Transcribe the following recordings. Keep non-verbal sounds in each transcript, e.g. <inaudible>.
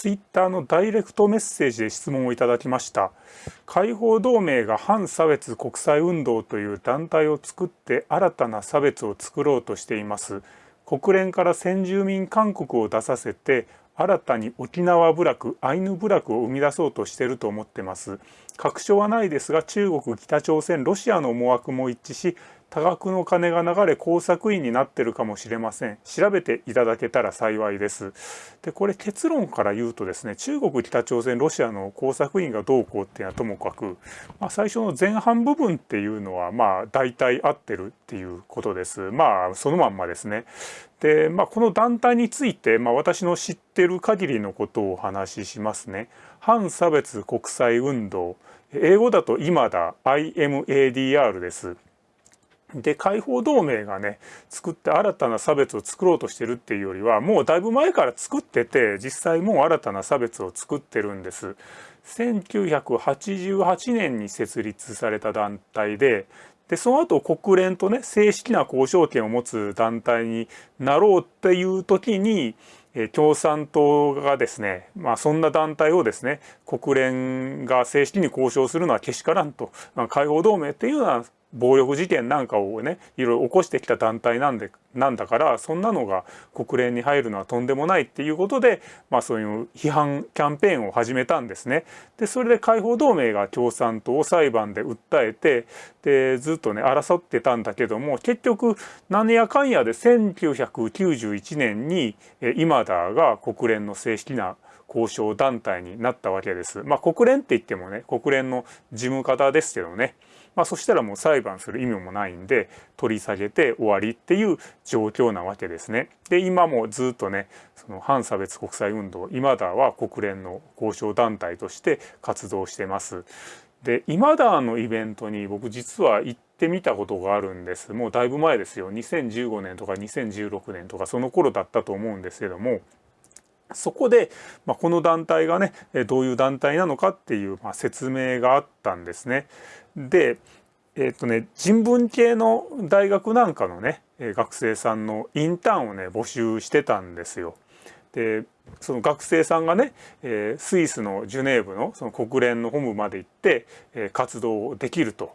ツイッターのダイレクトメッセージで質問をいただきました。解放同盟が反差別国際運動という団体を作って新たな差別を作ろうとしています。国連から先住民勧告を出させて新たに沖縄部落アイヌ部落を生み出そうとしていると思ってます。確証はないですが中国北朝鮮ロシアの思惑も一致し多額の金が流れ工作員になってるかもしれません。調べていただけたら幸いです。でこれ結論から言うとですね中国北朝鮮ロシアの工作員がどうこうっていうのはともかく、まあ、最初の前半部分っていうのはまあ大体合ってるっていうことです。まあそのまんまですね。で、まあ、この団体について、まあ、私の知ってる限りのことをお話ししますね。反差別国際運動。英語だと今だ IMADR です。で解放同盟がね作って新たな差別を作ろうとしてるっていうよりはもうだいぶ前から作ってて実際もう新たな差別を作ってるんです。1988年に設立された団体ででその後国連とね正式な交渉権を持つ団体になろうっていう時に共産党がですね、まあ、そんな団体をですね国連が正式に交渉するのはけしからんと、まあ、解放同盟っていうのは暴力事件なんかをねいろいろ起こしてきた団体なんでなんだからそんなのが国連に入るのはとんでもないっていうことで、まあ、そういう批判キャンペーンを始めたんですね。でそれで解放同盟が共産党を裁判で訴えてでずっとね争ってたんだけども結局何やかんやで1991年に今だが国連の正式な交渉団体になったわけです。まあ、国連って言ってもね国連の事務方ですけどね。まあ、そしたらもう裁判する意味もないんで取り下げて終わりっていう状況なわけですね。で今もずっとねその反差別国際運動今だは国連の交渉団体として活動してます。で今だのイベントに僕実は行ってみたことがあるんですもうだいぶ前ですよ2015年とか2016年とかその頃だったと思うんですけどもそこで、まあ、この団体がねどういう団体なのかっていう、まあ、説明があったんですね。でえっ、とね人文系の大学なんかのね学生さんのインターンをね募集してたんですよ。でその学生さんがね、えー、スイスのジュネーブのその国連の本部まで行って、えー、活動できると。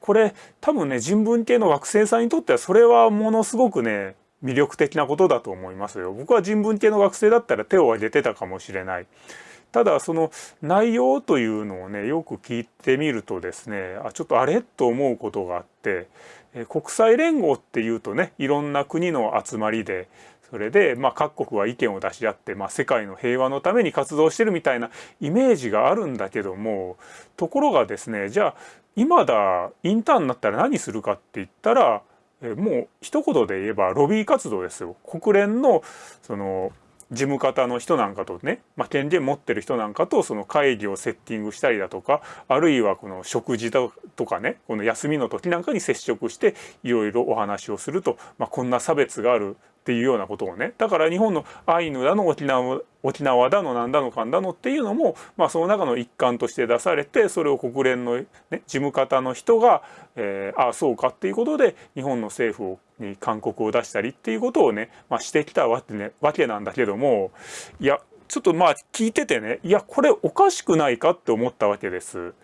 これ多分ね人文系の学生さんにとってはそれはものすごくね魅力的なことだと思いますよ。僕は人文系の学生だったら手を挙げてたかもしれない。ただその内容というのをねよく聞いてみるとですねあちょっとあれ？と思うことがあって国際連合っていうとねいろんな国の集まりでそれでまあ各国は意見を出し合って、まあ、世界の平和のために活動してるみたいなイメージがあるんだけどもところがですねじゃあ今だインターンになったら何するかって言ったらもう一言で言えばロビー活動ですよ。国連のその事務方の人なんかとね、まあ、権限持ってる人なんかとその会議をセッティングしたりだとかあるいはこの食事だとかねこの休みの時なんかに接触していろいろお話をすると、まあ、こんな差別があるっていうようなことをね。だから日本のアイヌだの沖縄沖縄だのなんだのかんだのっていうのも、まあ、その中の一環として出されてそれを国連の、ね、事務方の人が、えー、ああそうかっていうことで日本の政府に勧告を出したりっていうことをね、まあ、してきたわけ,、ね、わけなんだけどもいやちょっとまあ聞いててねいやこれおかしくないかって思ったわけです。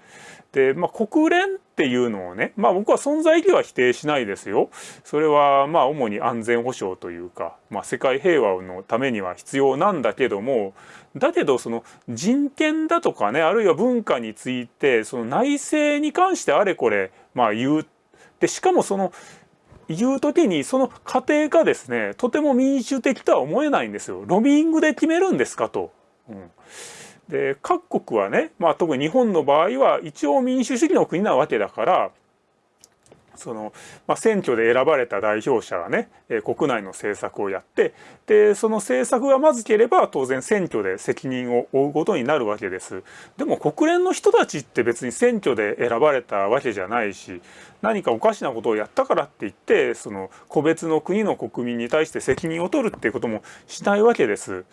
で、まあ、国連っていうのをね、まあ、僕は存在意義は否定しないですよ。それはまあ主に安全保障というか、まあ、世界平和のためには必要なんだけどもだけどその人権だとかねあるいは文化についてその内政に関してあれこれまあ言うでしかもそのいう時にその過程がですねとても民主的とは思えないんですよ。ロビーングで決めるんですかと。うんで各国はね、まあ、特に日本の場合は一応民主主義の国なわけだからその、まあ、選挙で選ばれた代表者がね、え、国内の政策をやってでその政策がまずければ当然選挙で責任を負うことになるわけです。でも国連の人たちって別に選挙で選ばれたわけじゃないし何かおかしなことをやったからって言ってその個別の国の国民に対して責任を取るっていうこともしないわけです。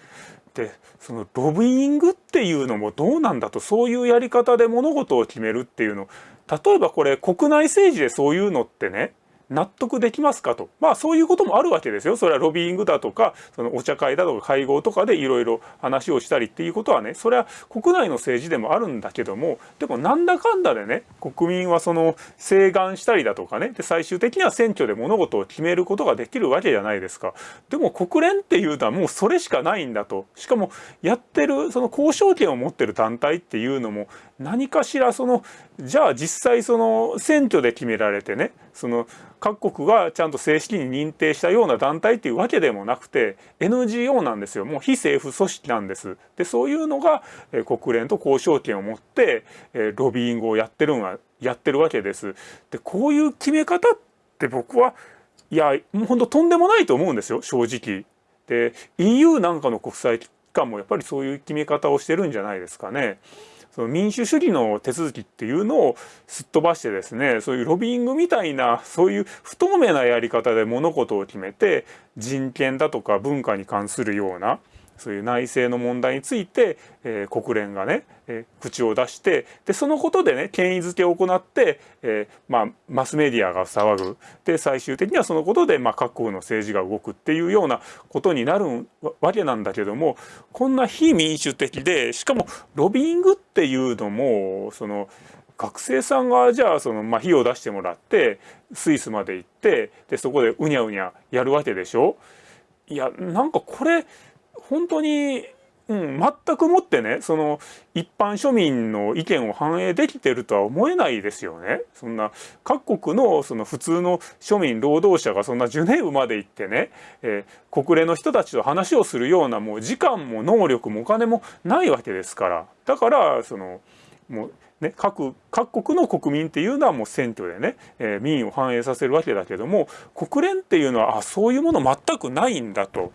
でそのロビーイングっていうのもどうなんだとそういうやり方で物事を決めるっていうの例えばこれ国内政治でそういうのってね納得できますかと。まあそういうこともあるわけですよ。それはロビーイングだとか、そのお茶会だとか会合とかでいろいろ話をしたりっていうことはね、それは国内の政治でもあるんだけども、でもなんだかんだでね、国民はその請願したりだとかね、で最終的には選挙で物事を決めることができるわけじゃないですか。でも国連っていうのはもうそれしかないんだと。しかもやってる、その交渉権を持ってる団体っていうのも何かしらそのじゃあ実際その選挙で決められてねその各国がちゃんと正式に認定したような団体っていうわけでもなくて NGO なんですよもう非政府組織なんです。でそういうのが、国連と交渉権を持って、ロビーングをやってるのはやってるわけです。でこういう決め方って僕はいやもうほんととんでもないと思うんですよ正直。で EU なんかの国際機関もやっぱりそういう決め方をしてるんじゃないですかね。その民主主義の手続きっていうのをすっ飛ばしてですねそういうロビーイングみたいなそういう不透明なやり方で物事を決めて人権だとか文化に関するようなそういう内政の問題について、えー、国連がね、えー、口を出してでそのことでね権威づけを行って、えー、まあ、マスメディアが騒ぐ。で最終的にはそのことで、まあ、各国の政治が動くっていうようなことになるわけなんだけどもこんな非民主的でしかもロビーングっていうのもその学生さんがじゃあその、まあ、費用を出してもらってスイスまで行ってでそこでうにゃうにゃやるわけでしょ？いやなんかこれ本当に、うん、全くもってねその一般庶民の意見を反映できてるとは思えないですよね。そんな各国のその普通の庶民労働者がそんなジュネーブまで行ってね、えー、国連の人たちと話をするようなもう時間も能力もお金もないわけですからだからそのもうね、各各国の国民っていうのはもう選挙でね、えー、民意を反映させるわけだけども国連っていうのはあそういうもの全くないんだと。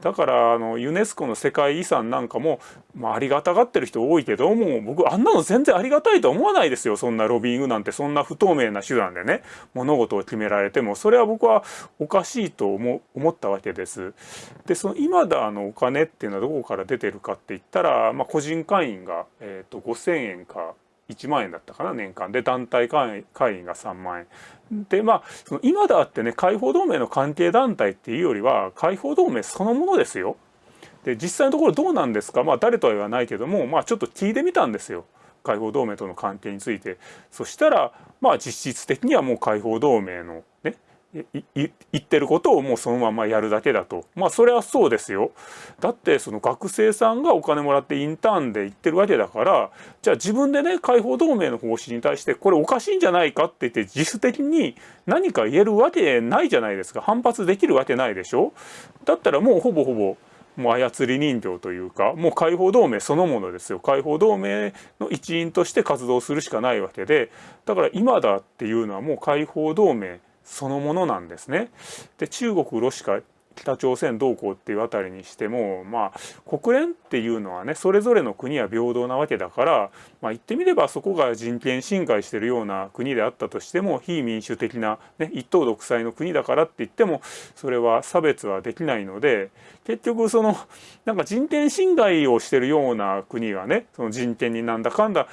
だからあのユネスコの世界遺産なんかも、まあ、ありがたがってる人多いけども僕あんなの全然ありがたいと思わないですよそんなロビングなんてそんな不透明な手段でね物事を決められてもそれは僕はおかしいと思思ったわけです。でその今だあのお金っていうのはどこから出てるかって言ったら、まあ、個人会員が、えーと、5,000円か1万円だったかな年間で団体会員が3万円でまあその今だってね解放同盟の関係団体っていうよりは解放同盟そのものですよ。で実際のところどうなんですかまあ誰とは言わないけどもまあちょっと聞いてみたんですよ。解放同盟との関係についてそしたらまあ実質的にはもう解放同盟の言ってることをもうそのままやるだけだと。まあそれはそうですよ。だってその学生さんがお金もらってインターンで行ってるわけだからじゃあ自分でね解放同盟の方針に対してこれおかしいんじゃないかって言って自主的に何か言えるわけないじゃないですか。反発できるわけないでしょ。だったらもうほぼほぼもう操り人形というかもう解放同盟そのものですよ。解放同盟の一員として活動するしかないわけで。だから今だっていうのはもう解放同盟そのものなんですね。で中国ロシア北朝鮮同行っていうあたりにしてもまあ国連っていうのはねそれぞれの国は平等なわけだから、まあ、言ってみればそこが人権侵害してるような国であったとしても非民主的な、ね、一党独裁の国だからって言ってもそれは差別はできないので結局そのなんか人権侵害をしてるような国がねその人権になんだかんだ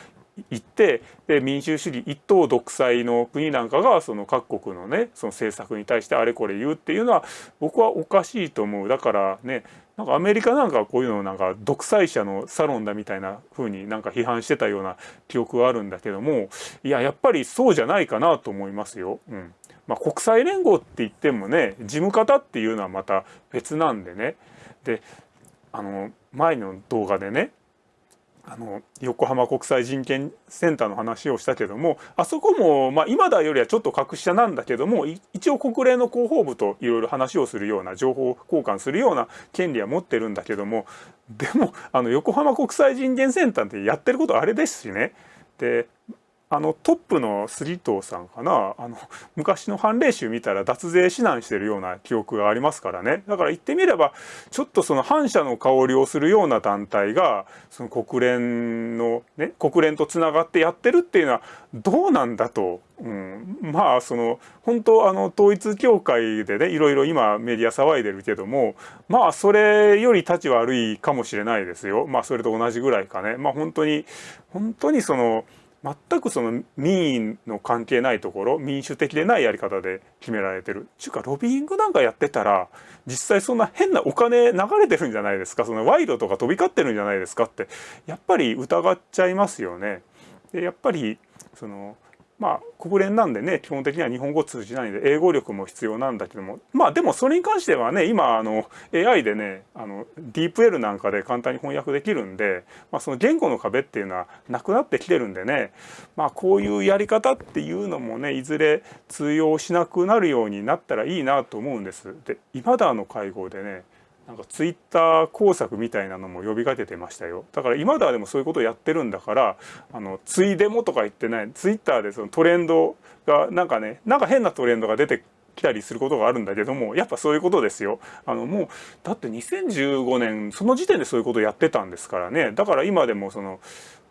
行ってで民主主義一党独裁の国なんかがその各国のねその政策に対してあれこれ言うっていうのは僕はおかしいと思う。だからねなんかアメリカなんかこういうのをなんか独裁者のサロンだみたいな風になんか批判してたような記憶はあるんだけどもいややっぱりそうじゃないかなと思いますよ。うん。まあ、国際連合って言ってもね事務方っていうのはまた別なんでね。であの前の動画でねあの横浜国際人権センターの話をしたけどもあそこも、まあ、今だよりはちょっと格下なんだけども一応国連の広報部といろいろ話をするような情報交換するような権利は持ってるんだけどもでもあの横浜国際人権センターってやってることあれですしね。であのトップの杉藤さんかな？あの昔の判例集見たら脱税指南してるような記憶がありますからね。だから言ってみればちょっとその反社の香りをするような団体がその国連のね国連とつながってやってるっていうのはどうなんだと、うん、まあその本当あの統一教会でねいろいろ今メディア騒いでるけどもまあそれより立ち悪いかもしれないですよ。まあそれと同じぐらいかね。まあ本当に本当にその全くその民意の関係ないところ民主的でないやり方で決められてる。ちゅうかロビーイングなんかやってたら実際そんな変なお金流れてるんじゃないですか。その賄賂とか飛び交ってるんじゃないですかって。やっぱり疑っちゃいますよね。でやっぱりそのまあ国連なんでね基本的には日本語通じないんで英語力も必要なんだけどもまあでもそれに関してはね今あの AI でねあのディープ L なんかで簡単に翻訳できるんで、まあ、その言語の壁っていうのはなくなってきてるんでねまあこういうやり方っていうのもねいずれ通用しなくなるようになったらいいなと思うんです。で今だの会合でねなんかツイッター工作みたいなのも呼びかけてましたよ。だから今ではでもそういうことをやってるんだからあのついでもとか言ってないツイッターでそのトレンドがなんかねなんか変なトレンドが出てきたりすることがあるんだけどもやっぱそういうことですよ。あのもうだって2015年その時点でそういうことをやってたんですからね。だから今でもその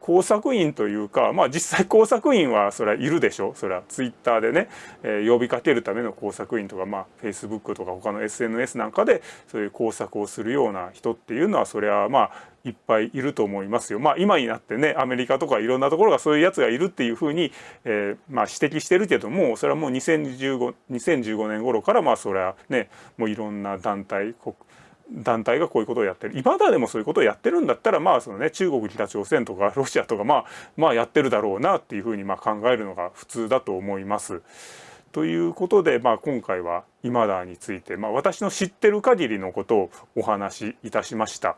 工作員というかまあ実際工作員はそれはいるでしょそれはツイッターでね、えー、呼びかけるための工作員とかまあフェイスブックとか他の SNS なんかでそういう工作をするような人っていうのはそれはまあいっぱいいると思いますよ。まあ今になってねアメリカとかいろんなところがそういうやつがいるっていうふうに、えー、まあ指摘してるけどもそれはもう2015 2015年頃からまあそれはねもういろんな団体国団体がこういうことをやってる今だでもそういうことをやってるんだったらまあそのね中国北朝鮮とか <laughs> ロシアとかまあまあやってるだろうなっていうふうにまあ考えるのが普通だと思います。ということで、まあ、今回は今だについて、まあ、私の知ってる限りのことをお話しいたしました。